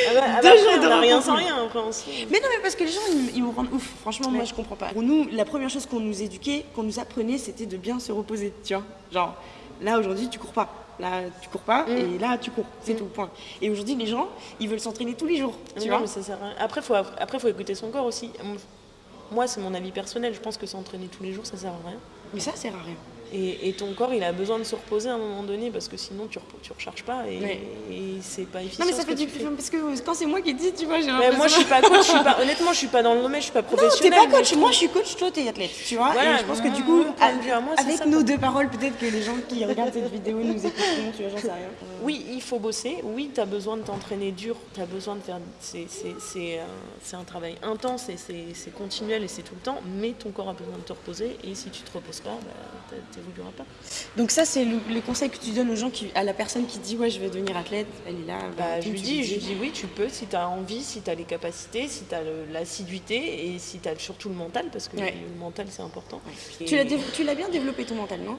Ah bah, ah Deux bah, jours après, de on rien sans rien, après on se- Mais non, mais parce que les gens, ils, ils me rendent ouf. Franchement, moi, je comprends pas. Pour nous, la première chose qu'on nous éduquait, qu'on nous apprenait, c'était de bien se reposer, tu vois. Genre, là, aujourd'hui, tu cours pas. Là, tu cours pas, Mm. et là, tu cours. C'est tout, point. Et aujourd'hui, les gens, ils veulent s'entraîner tous les jours, tu Non, vois. mais ça sert à rien. Après, faut, après, faut écouter son corps aussi. Moi, c'est mon avis personnel. Je pense que s'entraîner tous les jours, ça sert à rien. Mais ça, sert à rien. Et, et ton corps, il a besoin de se reposer à un moment donné parce que sinon, tu, ne tu recharges pas et, Ouais. et c'est pas efficient. Non, mais ça fait du fais. Parce que quand c'est moi qui dis, tu vois, j'ai l'impression. moi, je suis pas coach. Je suis pas, honnêtement, je suis pas dans le domaine. Je suis pas Non, t'es professionnelle. pas coach. Moi, je suis coach, toi, t'es athlète. Tu vois Voilà, Et je pense que du coup, à moi, avec ça, nos quoi. deux paroles, peut-être que les gens qui regardent cette vidéo nous écouteront, tu vois, j'en sais rien. Oui, il faut bosser. Oui, tu as besoin de t'entraîner dur. Tu as besoin de faire. C'est c'est- un, travail intense et c'est continuel et c'est tout le temps. Mais ton corps a besoin de te reposer. Et si tu te reposes pas, bah, tu n'évolueras pas. Donc ça, c'est le, le conseil que tu donnes aux gens, qui, à la personne qui dit ouais, je vais devenir athlète. Elle est là. Bah, je lui dis, je dis oui, tu peux si tu as envie, si tu as les capacités, si tu as l'assiduité et si tu as surtout le mental, parce que Ouais. le mental c'est important. Et- tu l'as bien développé ton mental, non?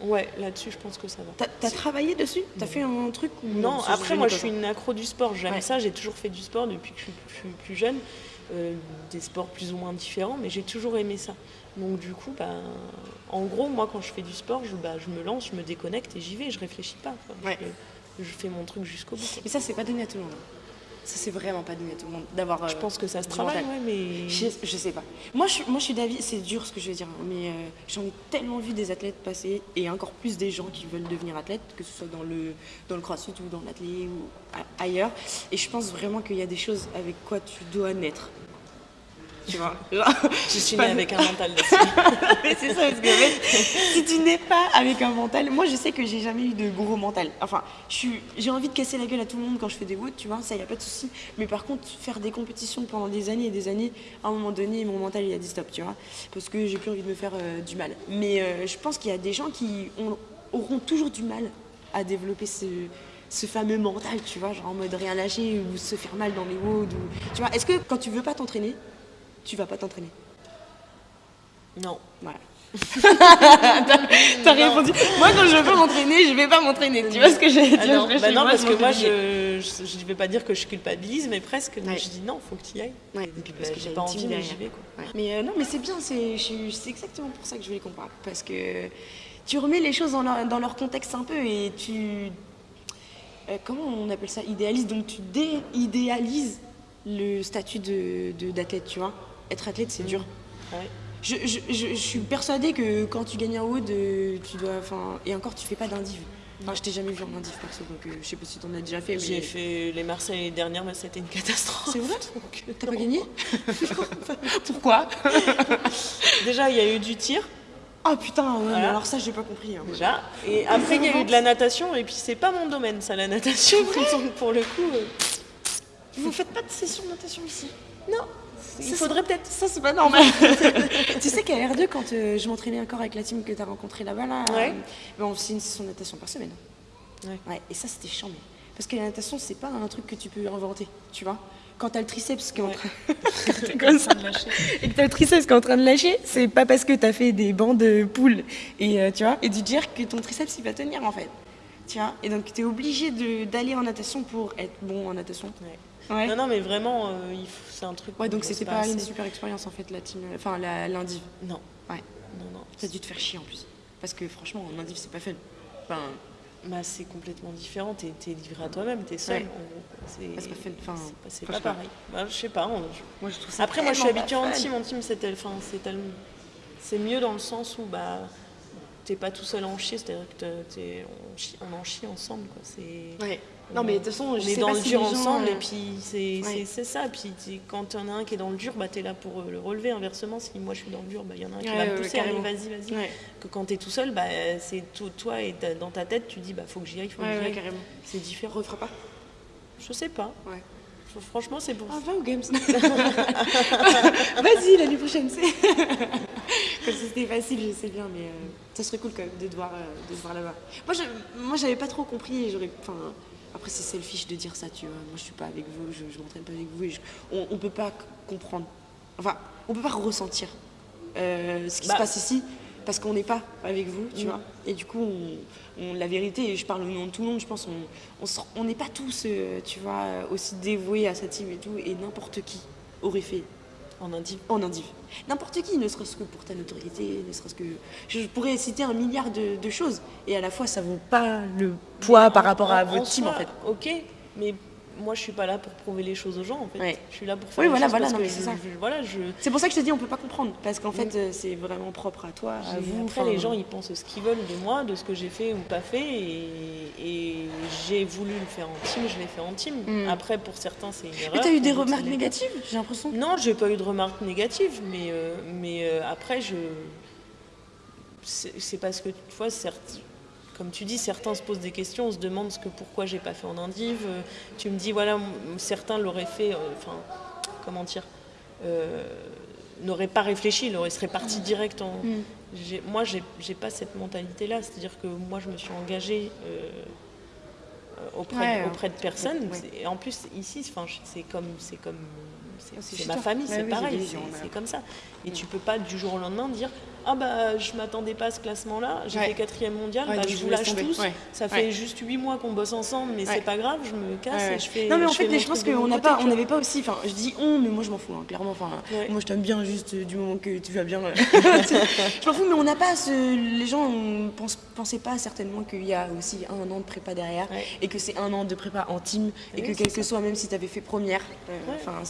Ouais, là-dessus je pense que ça va. T'as as travaillé dessus? T'as fait un truc ou Non, après moi je suis une accro du sport, j'aime Ouais. ça, j'ai toujours fait du sport depuis que je suis, je suis plus jeune, euh, des sports plus ou moins différents, mais j'ai toujours aimé ça. Donc du coup, bah, en gros, moi quand je fais du sport, je, bah, je me lance, je me déconnecte et j'y vais, je réfléchis pas. quoi. Ouais. Je, je fais mon truc jusqu'au bout. quoi. Mais ça, c'est pas donné à tout le monde. Ça, c'est vraiment pas donné à tout le monde d'avoir. Je euh, pense que ça se travaille, ouais, mais... Je, je sais pas. Moi, je, moi, je suis d'avis, c'est dur ce que je vais dire, hein, mais euh, j'en ai tellement vu des athlètes passer et encore plus des gens qui veulent devenir athlètes, que ce soit dans le, dans le crossfit ou dans l'athlé ou a- ailleurs. Et je pense vraiment qu'il y a des choses avec quoi tu dois naître. Tu vois. Genre, Je suis née avec un mental mais c'est ça, parce que en fait, si tu n'es pas avec un mental, moi je sais que j'ai jamais eu de gros mental. Enfin, j'ai envie de casser la gueule à tout le monde quand je fais des woods, tu vois, ça y a pas de souci. Mais par contre, faire des compétitions pendant des années et des années, à un moment donné, mon mental il a dit stop, tu vois, parce que j'ai plus envie de me faire euh, du mal. Mais euh, je pense qu'il y a des gens qui ont- auront toujours du mal à développer ce, ce fameux mental, tu vois, genre en mode rien lâcher ou se faire mal dans les woods. Ou... Tu vois, est-ce que quand tu veux pas t'entraîner, tu vas pas t'entraîner Non. voilà. T'as répondu. Moi, quand je veux pas m'entraîner, je vais pas m'entraîner. Tu vois ce que j'ai dit Ah non, bah non, parce que moi, je, je, je vais pas dire que je culpabilise, mais presque. Ouais. je dis non, faut que tu y ailles. Ouais, Et puis, parce bah, que j'ai pas envie, mais j'y vais. Quoi. Ouais. Mais euh, non, mais c'est bien. C'est exactement pour ça que je voulais qu'on parle. Parce que tu remets les choses dans leur, dans leur contexte un peu et tu. euh, comment on appelle ça? Idéalises. Donc tu déidéalises le statut de- de- d'athlète, tu vois? Être athlète, c'est dur. Ouais. Je, je, je, je suis persuadée que quand tu gagnes un haut, tu dois. Enfin, et encore, tu fais pas d'indiv. Enfin, je t'ai jamais vu en indiv perso, donc euh, je sais pas si t'en as déjà fait. J'ai Mais... fait les Marseilles l'année dernière, mais c'était une catastrophe. C'est vrai euh, T'as pas gagné Pourquoi Déjà, il y a eu du tir, Oh putain, ouais, mais Voilà. alors ça, j'ai pas compris. hein. déjà. Et après, il y a eu de la natation, et puis c'est pas mon domaine, ça, la natation. Donc, pour le coup, euh, Vous faites pas de session de natation ici? Non. Il faudrait peut-être. Ça, c'est pas normal. tu sais qu'à R2, quand euh, je m'entraînais encore avec la team que t'as rencontrée là-bas, là, Ouais. euh, ben, on faisait une session de natation par semaine. Ouais. et ça, c'était chiant. Parce que la natation, c'est pas un truc que tu peux inventer, tu vois. Quand t'as le triceps qui est en train comme ça. et que t'as le triceps qui est en train de lâcher, c'est pas parce que t'as fait des bancs de poules et, euh, tu vois, et du jerk que ton triceps il va tenir en fait. Tu vois et donc t'es obligé de- d'aller en natation pour être bon en natation. Ouais. Ouais. Non, non, mais vraiment, euh, c'est un truc. Ouais, donc c'était bosse pas une super expérience en fait, la team, enfin la- l'indiv. Non. Ouais. Non, non. Ça a dû te faire chier en plus. Parce que franchement, en indiv, c'est pas fun. Enfin, Bah, c'est complètement différent. T'es es livré à toi-même, t'es seul. Ouais. On- C'est pas fun. Enfin, c'est pas- pas pas. pareil. Bah, je sais pas. on- je- moi je trouve ça. Après, moi, je suis habituée pas en team. En team, c'est tel- enfin, c'est tellement- c'est mieux dans le sens où bah, t'es pas tout seul en chier. C'est-à-dire que t'es- t'es- on, chie- on en chie ensemble. Quoi. C'est- Ouais. Non, mais de toute façon, on je est sais dans pas le si dur gens, ensemble euh, et puis c'est Ouais. ça. Puis t'es- quand il y en a un qui est dans le dur, bah, tu es là pour euh, le relever. Inversement, si moi je suis dans le dur, bah, il y en a un qui Ouais, va me pousser. Allez, vas-y, vas-y. Que quand tu es tout seul, bah, c'est tout- toi et dans ta tête, tu dis bah, faut que j'y aille, faut que j'y aille. carrément. C'est différent. Refera pas Je sais pas. Ouais. Franchement, c'est pour Ah, va aux Games Vas-y, l'année prochaine, c'est. Comme si c'était facile, je sais bien, mais euh, ça serait cool quand même de te voir, euh, de là-bas. Moi, je, moi, j'avais pas trop compris. J'aurais, enfin, après, c'est selfish de dire ça, tu vois. Moi, je suis pas avec vous, je, je m'entraîne pas avec vous. Et je- on, on peut pas comprendre. Enfin, on peut pas ressentir euh, ce qui Bah. se passe ici parce qu'on n'est pas avec vous, tu Mm. vois. Et du coup, on, on- la vérité, et je parle au nom de tout le monde, je pense, on- on se- on n'est pas tous, euh, tu vois, aussi dévoués à sa team et tout. Et n'importe qui aurait fait en indiv. en indiv. N'importe qui, ne serait-ce que pour ta notoriété, ne serait-ce que... Je pourrais citer un milliard de, de choses, et à la fois, ça vaut pas le poids par En- rapport à en- votre team, en fait. Ok, mais moi, je suis pas là pour prouver les choses aux gens, en fait. Ouais. Je suis là pour faire Oui, voilà, c'est ça. je- voilà, je... C'est pour ça que je te dis, on peut pas comprendre, parce qu'en fait, Mm. euh, c'est vraiment propre à toi, à Et vous. Après, les gens, ils pensent ce qu'ils veulent de moi, de ce que j'ai fait ou pas fait. Et, et j'ai voulu le faire en team, je l'ai fait en team. Mm. Après, pour certains, c'est une erreur. Mais t'as eu des remarques négatives, j'ai l'impression. Non, j'ai pas eu de remarques négatives, mais, euh, mais euh, après, je. C'est c'est parce que, tu vois, certes, comme tu dis, certains se posent des questions, on se demande ce que, pourquoi j'ai pas fait en indiv. Euh, Tu me dis, voilà, certains l'auraient fait, euh, enfin, comment dire, euh, n'auraient pas réfléchi, ils auraient serait parti direct en. Mm. Moi, j'ai pas cette mentalité-là, c'est-à-dire que moi, je me suis engagée. euh, auprès, Ouais, de, auprès de personnes ouais. et en plus ici c'est comme c'est comme c'est Ah, ma famille Ouais, c'est oui, pareil c'est ouais. comme ça et tu peux pas du jour au lendemain dire ah bah je m'attendais pas à ce classement là j'ai Ouais. fait quatrième mondial Ouais, bah, je vous lâche tomber. tous. Ouais. ça fait juste huit mois qu'on bosse ensemble mais c'est pas grave je me casse et je fais non mais en je fait je pense qu'on mon n'a côté, pas on n'avait pas aussi enfin je dis on mais moi je m'en fous hein, clairement enfin moi je t'aime bien juste euh, du moment que tu vas bien. Je m'en fous mais on n'a pas ce les gens ne pensaient pas certainement qu'il y a aussi un an de prépa derrière et que c'est un an de prépa en team et que quel que soit même si tu avais fait première euh, enfin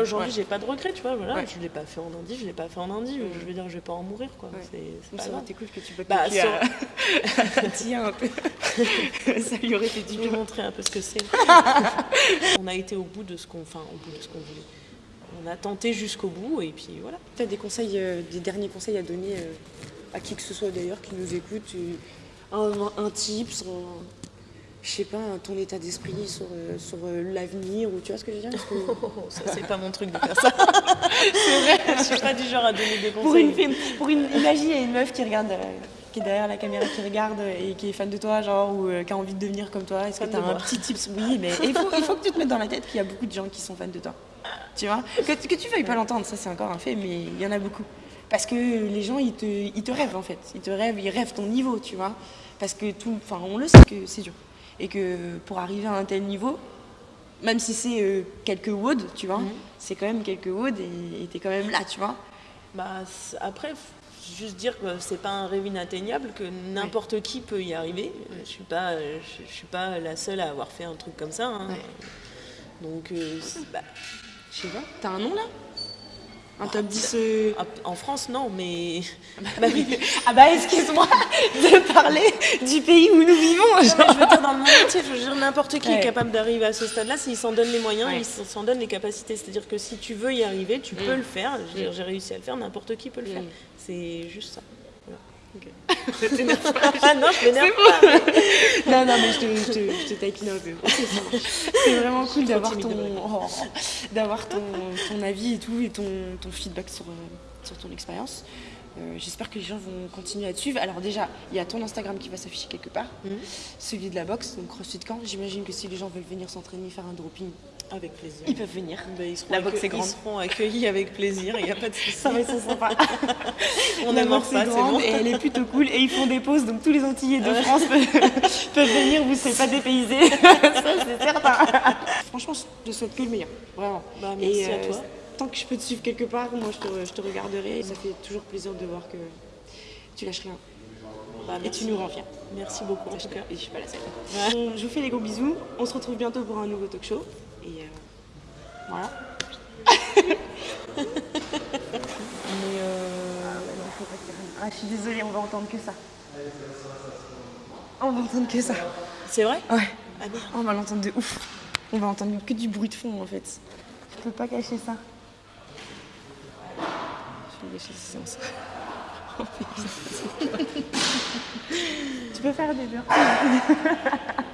aujourd'hui j'ai pas de regrets tu vois voilà je l'ai pas fait en indiv je l'ai pas fait en indiv je veux dire je vais pas en mourir quoi Ouais. c'est pas ça aurait grave été cool que tu peux Bah, à- un peu ça lui aurait Je vais bien montrer un peu ce que c'est. on a été au bout de ce qu'on, enfin, au bout de ce qu'on voulait. on a tenté jusqu'au bout et puis voilà. Tu as des conseils, euh, des derniers conseils à donner euh, à qui que ce soit d'ailleurs qui nous écoute euh, un, un tips, un- je sais pas, ton état d'esprit sur, euh, sur euh, l'avenir ou tu vois ce que je veux dire que- Oh, ça c'est pas mon truc de faire ça. c'est vrai, je suis pas du genre à donner des conseils. Pour une, film- pour une, imagine, il y a une meuf qui regarde, euh, qui est derrière la caméra, qui regarde et qui est fan de toi, genre, ou qui a envie de devenir comme toi. Est-ce que tu as un petit tips? Oui, mais il faut, il faut que tu te mettes dans la tête qu'il y a beaucoup de gens qui sont fans de toi. Tu vois? Que, que tu veuilles pas l'entendre, ça c'est encore un fait, mais il y en a beaucoup. Parce que les gens, ils te, ils te rêvent en fait. Ils te rêvent, ils rêvent ton niveau, tu vois? Parce que tout, enfin, on le sait que c'est dur. Et que pour arriver à un tel niveau, même si c'est euh, quelques WOD, tu vois, Mhm. c'est quand même quelques WOD et t'es quand même là, tu vois. Bah, après, juste dire que c'est pas un rêve inatteignable, que n'importe qui peut y arriver. Euh, Je suis pas, euh, je, je suis pas la seule à avoir fait un truc comme ça. hein. Ouais. Donc, euh, bah, Je sais pas. T'as un nom là? Un top 10 euh, ah, en France, non, mais Bah oui. Ah bah excuse-moi de parler du pays où nous vivons. Non, je veux dire dans le monde entier, je veux dire n'importe qui Ouais. est capable d'arriver à ce stade-là s'il s'en donne les moyens, Ouais. il s'en donne les capacités. C'est-à-dire que si tu veux y arriver, tu peux Mm. le faire. Dire, J'ai réussi à le faire, n'importe qui peut le faire. Mm. C'est juste ça. Ça t'énerve pas. Ah non, je m'énerve pas. mais- Non, non, mais je te, je te, je te taquine un peu. C'est vraiment cool d'avoir ton, oh, d'avoir ton, ton avis et tout, et ton, ton feedback sur, euh, sur ton expérience. Euh, J'espère que les gens vont continuer à te suivre. Alors déjà, il y a ton Instagram qui va s'afficher quelque part, Mhm. celui de la boxe, donc CrossFit Camp. J'imagine que si les gens veulent venir s'entraîner, faire un dropping, Avec plaisir. ils peuvent venir. Ben, ils La boxe est grande. Ils seront accueillis avec plaisir, il n'y a pas de souci. Ça va être sympa. On La boxe pas, est c'est grande bon. et elle est plutôt cool. Et ils font des pauses, donc tous les Antillais de France peuvent, peuvent venir, vous ne serez pas dépaysés. Ça, c'est certain. Franchement, je te souhaite que le meilleur. Vraiment. Bah, merci Et, à euh, toi. Tant que je peux te suivre quelque part, moi, je te, je te regarderai. Ça fait toujours plaisir de voir que tu lâches rien. Bah, Et tu nous rends fiers. Merci beaucoup en tout cas. Et je suis pas la seule. Je vous fais des gros bisous. On se retrouve bientôt pour un nouveau talk show. Et euh, voilà. Mais euh... non, faut pas dire rien. Ah, je suis désolée, on va entendre que ça. On va entendre que ça. C'est vrai? Ouais. Ah. On va l'entendre de ouf. On va entendre que du bruit de fond en fait. Je peux pas cacher ça. Tu peux faire des burpees